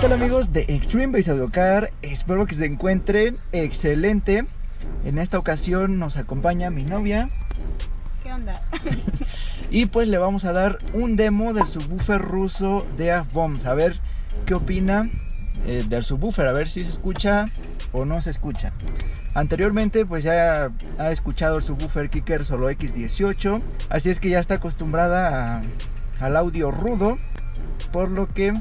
tal amigos de Extreme Base Audio Car? Espero que se encuentren excelente. En esta ocasión nos acompaña mi novia. ¿Qué onda? Y pues le vamos a dar un demo del subwoofer ruso de AFBOMS. A ver qué opina eh, del subwoofer, a ver si se escucha o no se escucha. Anteriormente pues ya ha escuchado el subwoofer Kicker Solo X18, así es que ya está acostumbrada a- al audio rudo, por lo que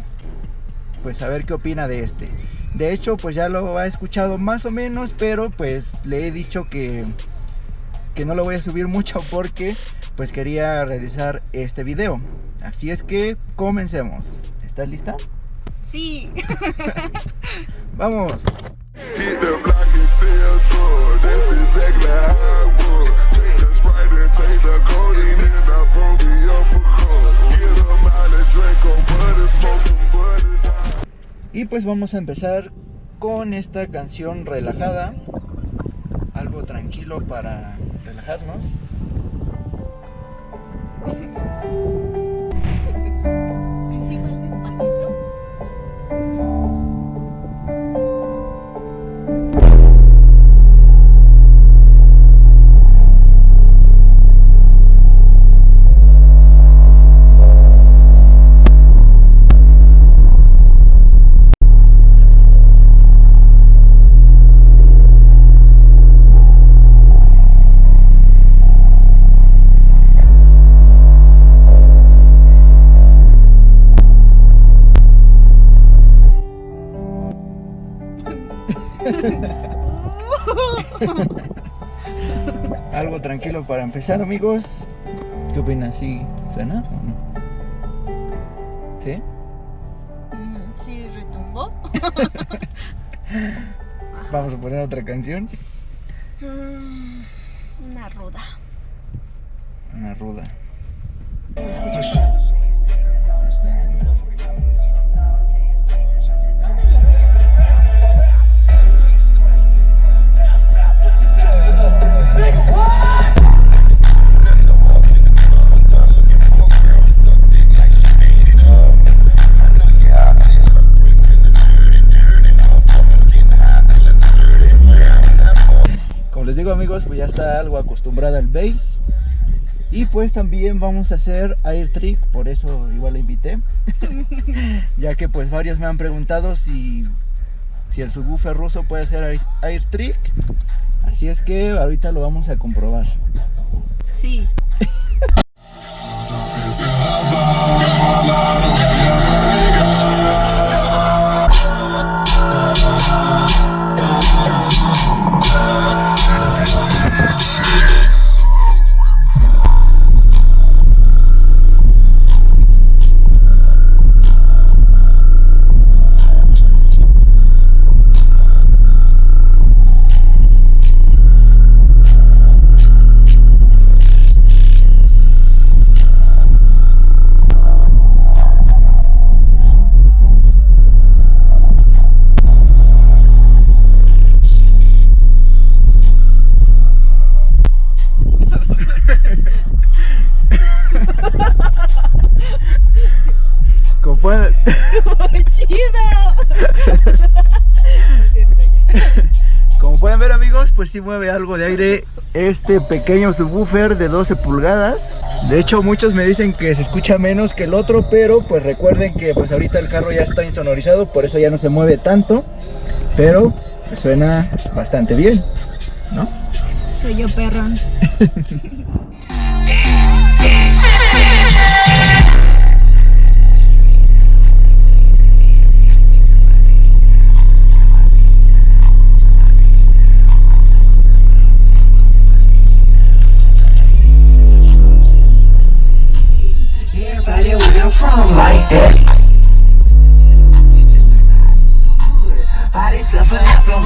pues a ver qué opina de este. De hecho pues ya lo ha escuchado más o menos, pero pues le he dicho que, que no lo voy a subir mucho porque pues quería realizar este video. Así es que comencemos. ¿Estás lista? Sí. Vamos. Pues vamos a empezar con esta canción relajada. Algo tranquilo para relajarnos. Algo tranquilo para empezar, amigos. ¿Qué opinas? ¿Sí suena o no? ¿Sí? Mm, Sí, retumbó. Vamos a poner otra canción. Mm, Una ruda. Una ruda. Como está algo acostumbrada al bass. Y pues también vamos a hacer air trick, por eso igual la invité. ya que pues varios me han preguntado si, si el subwoofer ruso puede hacer air, air trick. Así es que ahorita lo vamos a comprobar. Sí. chido! Como pueden ver amigos, pues sí mueve algo de aire este pequeño subwoofer de 12 pulgadas. De hecho muchos me dicen que se escucha menos que el otro, pero pues recuerden que pues ahorita el carro ya está insonorizado, por eso ya no se mueve tanto. Pero suena bastante bien, ¿no? Soy yo perrón.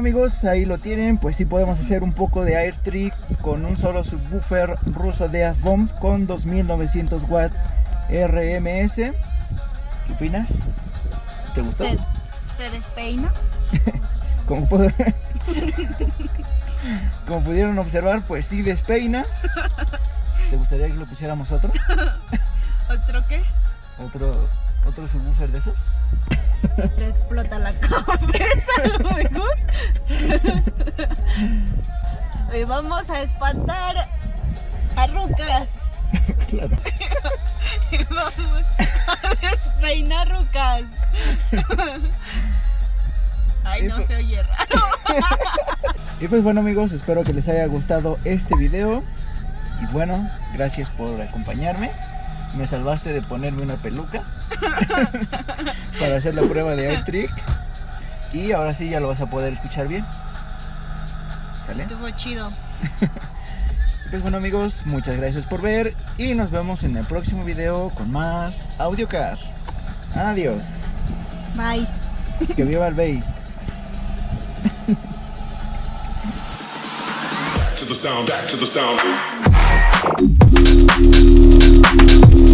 amigos, ahí lo tienen, pues sí podemos hacer un poco de air trick con un solo subwoofer ruso de F-Bombs con 2900 watts RMS. ¿Qué opinas? ¿Te gustó? ¿Te, te despeina? Como, puedo- Como pudieron observar, pues sí despeina. ¿Te gustaría que lo pusiéramos otro? ¿Otro qué? ¿Otro, otro subwoofer de esos? Te explota la cabeza a lo mejor. Hoy vamos a espantar a rucas. Claro. Y vamos a despeinar rucas. Ay, no Eso- se oye raro. Y pues bueno amigos, espero que les haya gustado este video. Y bueno, gracias por acompañarme. Me salvaste de ponerme una peluca para hacer la prueba de air trick. Y ahora sí ya lo vas a poder escuchar bien. ¿Sale? Estuvo chido. Pues bueno amigos, muchas gracias por ver y nos vemos en el próximo video con más AudioCar. Adiós. Bye. Que viva el bass. to the sound, back to the sound. you